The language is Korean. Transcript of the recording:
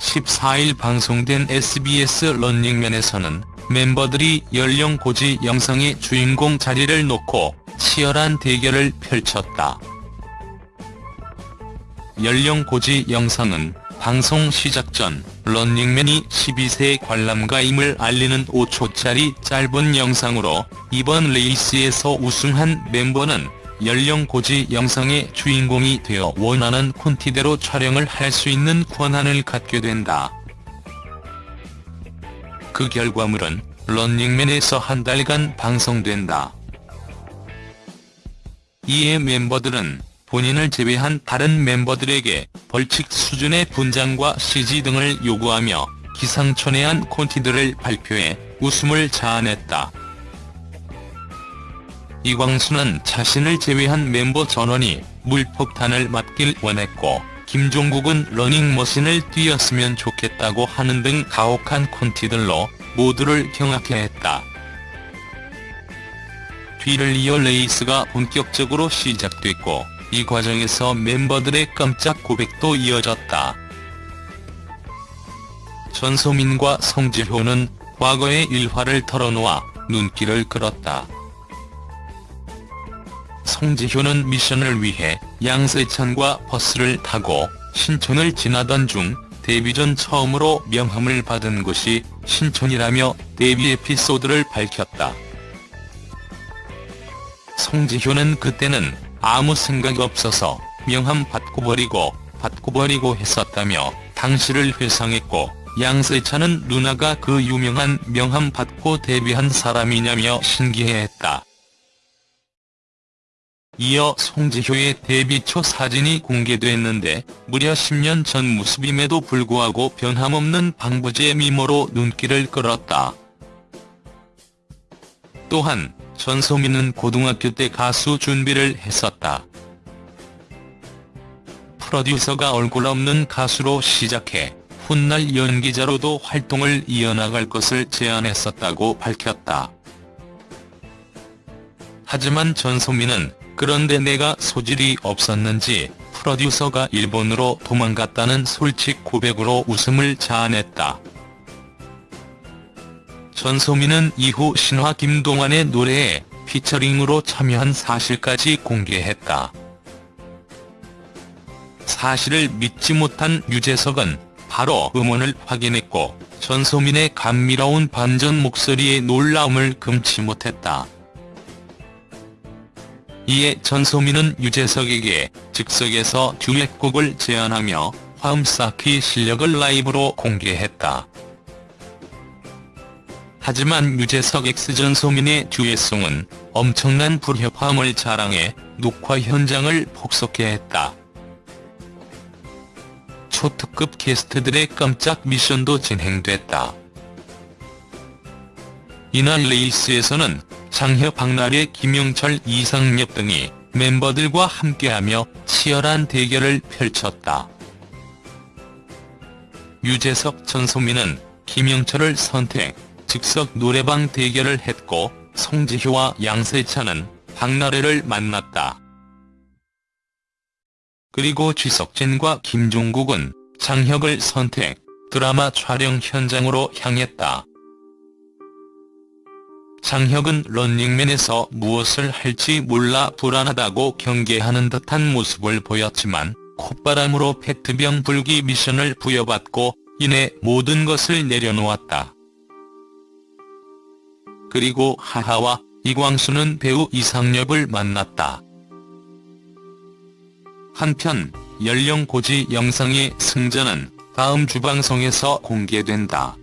14일 방송된 SBS 런닝맨에서는 멤버들이 연령 고지 영상의 주인공 자리를 놓고 치열한 대결을 펼쳤다. 연령 고지 영상은 방송 시작 전 런닝맨이 12세 관람가임을 알리는 5초짜리 짧은 영상으로 이번 레이스에서 우승한 멤버는 연령 고지 영상의 주인공이 되어 원하는 콘티대로 촬영을 할 수 있는 권한을 갖게 된다. 그 결과물은 런닝맨에서 한 달간 방송된다. 이에 멤버들은 본인을 제외한 다른 멤버들에게 벌칙 수준의 분장과 CG 등을 요구하며 기상천외한 콘티들을 발표해 웃음을 자아냈다. 이광수는 자신을 제외한 멤버 전원이 물폭탄을 맞길 원했고 김종국은 러닝머신을 뛰었으면 좋겠다고 하는 등 가혹한 콘티들로 모두를 경악케 했다. 뒤를 이어 레이스가 본격적으로 시작됐고 이 과정에서 멤버들의 깜짝 고백도 이어졌다. 전소민과 송지효는 과거의 일화를 털어놓아 눈길을 끌었다. 송지효는 미션을 위해 양세찬과 버스를 타고 신촌을 지나던 중 데뷔 전 처음으로 명함을 받은 곳이 신촌이라며 데뷔 에피소드를 밝혔다. 성지효는 그때는 아무 생각 없어서 명함 받고 버리고 받고 버리고 했었다며 당시를 회상했고 양세찬은 누나가 그 유명한 명함 받고 데뷔한 사람이냐며 신기해했다. 이어 송지효의 데뷔 초 사진이 공개됐는데 무려 10년 전 모습임에도 불구하고 변함없는 방부제 미모로 눈길을 끌었다. 또한 전소민은 고등학교 때 가수 준비를 했었다. 프로듀서가 얼굴 없는 가수로 시작해 훗날 연기자로도 활동을 이어나갈 것을 제안했었다고 밝혔다. 하지만 전소민은 그런데 내가 소질이 없었는지 프로듀서가 일본으로 도망갔다는 솔직 고백으로 웃음을 자아냈다. 전소민은 이후 신화 김동완의 노래에 피처링으로 참여한 사실까지 공개했다. 사실을 믿지 못한 유재석은 바로 음원을 확인했고 전소민의 감미로운 반전 목소리에 놀라움을 금치 못했다. 이에 전소민은 유재석에게 즉석에서 듀엣곡을 제안하며 화음 쌓기 실력을 라이브로 공개했다. 하지만 유재석 x 전소민의 듀엣송은 엄청난 불협화음을 자랑해 녹화 현장을 폭소케 했다. 초특급 게스트들의 깜짝 미션도 진행됐다. 이날 레이스에서는 장혁 박나래 김영철 이상엽 등이 멤버들과 함께하며 치열한 대결을 펼쳤다. 유재석 전소민은 김영철을 선택, 즉석 노래방 대결을 했고 송지효와 양세찬은 박나래를 만났다. 그리고 쥐석진과 김종국은 장혁을 선택, 드라마 촬영 현장으로 향했다. 장혁은 런닝맨에서 무엇을 할지 몰라 불안하다고 경계하는 듯한 모습을 보였지만 콧바람으로 페트병 불기 미션을 부여받고 이내 모든 것을 내려놓았다. 그리고 하하와 이광수는 배우 이상엽을 만났다. 한편 연령 고지 영상의 승자는 다음 주 방송에서 공개된다.